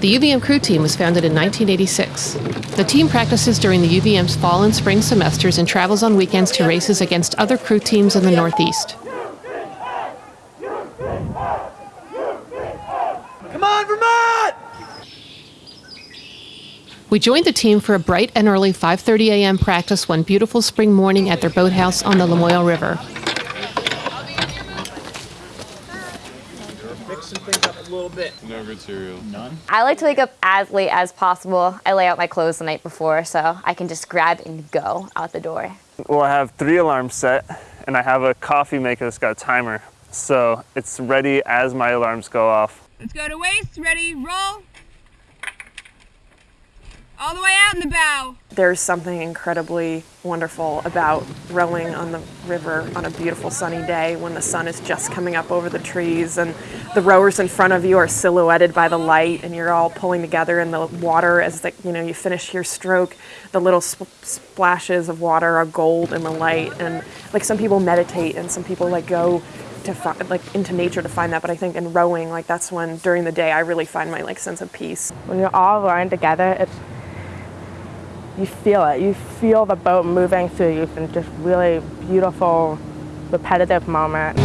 The UVM crew team was founded in 1986. The team practices during the UVM's fall and spring semesters and travels on weekends to races against other crew teams in the Northeast. Come on, Vermont! We joined the team for a bright and early 5:30 a.m. practice one beautiful spring morning at their boathouse on the Lamoille River. Mixing things up a little bit. No good cereal. None? I like to wake up as late as possible. I lay out my clothes the night before so I can just grab and go out the door. Well, I have three alarms set, and I have a coffee maker that's got a timer. So it's ready as my alarms go off. Let's go to waist. Ready, roll. All the way out in the bow. There's something incredibly wonderful about rowing on the river on a beautiful sunny day when the sun is just coming up over the trees and the rowers in front of you are silhouetted by the light and you're all pulling together in the water as the, you know you finish your stroke. The little sp- splashes of water are gold in the light and like some people meditate and some people like go to fi- like into nature to find that but I think in rowing like that's when during the day I really find my like sense of peace. When you're all rowing together, it's you feel it. You feel the boat moving through you in just really beautiful, repetitive moment.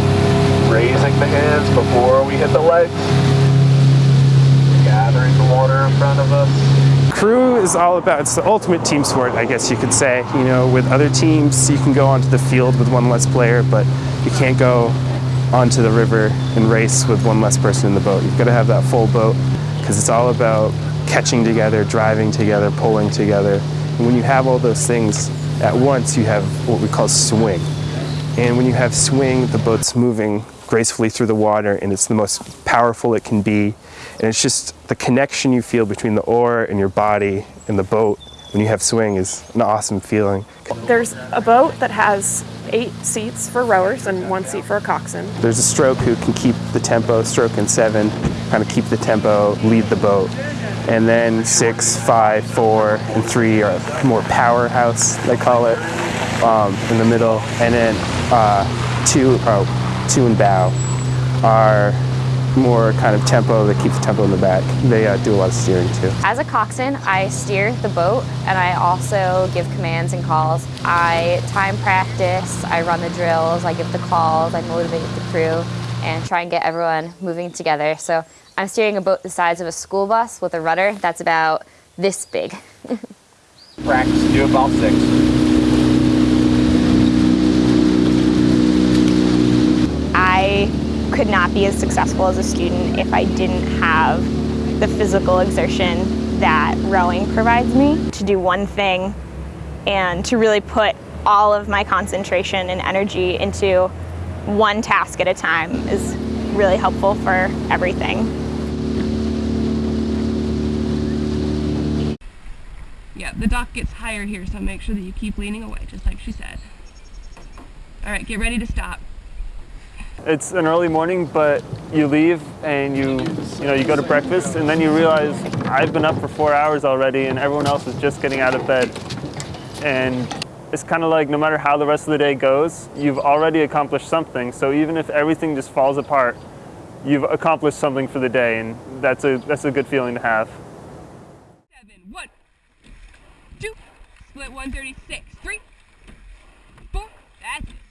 Raising the hands before we hit the legs. Gathering the water in front of us. Crew is all about, it's the ultimate team sport, I guess you could say. You know, with other teams, you can go onto the field with one less player, but you can't go onto the river and race with one less person in the boat. You've got to have that full boat because it's all about catching together, driving together, pulling together. And when you have all those things at once, you have what we call swing. And when you have swing, the boat's moving gracefully through the water and it's the most powerful it can be. And it's just the connection you feel between the oar and your body and the boat when you have swing is an awesome feeling. There's a boat that has eight seats for rowers and one seat for a coxswain. There's a stroke who can keep the tempo, stroke in seven, kind of keep the tempo, lead the boat. And then six, five, four, and three are more powerhouse, they call it, um, in the middle. And then uh, two, oh, two and bow are more kind of tempo, they keep the tempo in the back. They uh, do a lot of steering too. As a coxswain, I steer the boat and I also give commands and calls. I time practice, I run the drills, I give the calls, I motivate the crew and try and get everyone moving together. So I'm steering a boat the size of a school bus with a rudder that's about this big. Practice to do about six. I could not be as successful as a student if I didn't have the physical exertion that rowing provides me. To do one thing and to really put all of my concentration and energy into one task at a time is really helpful for everything. Yeah, the dock gets higher here, so make sure that you keep leaning away, just like she said. All right, get ready to stop. It's an early morning, but you leave and you, you know, you go to breakfast and then you realize I've been up for four hours already and everyone else is just getting out of bed. And it's kind of like no matter how the rest of the day goes, you've already accomplished something. So even if everything just falls apart, you've accomplished something for the day, and that's a that's a good feeling to have. Seven, one, two, split one thirty six, three, four. That's it.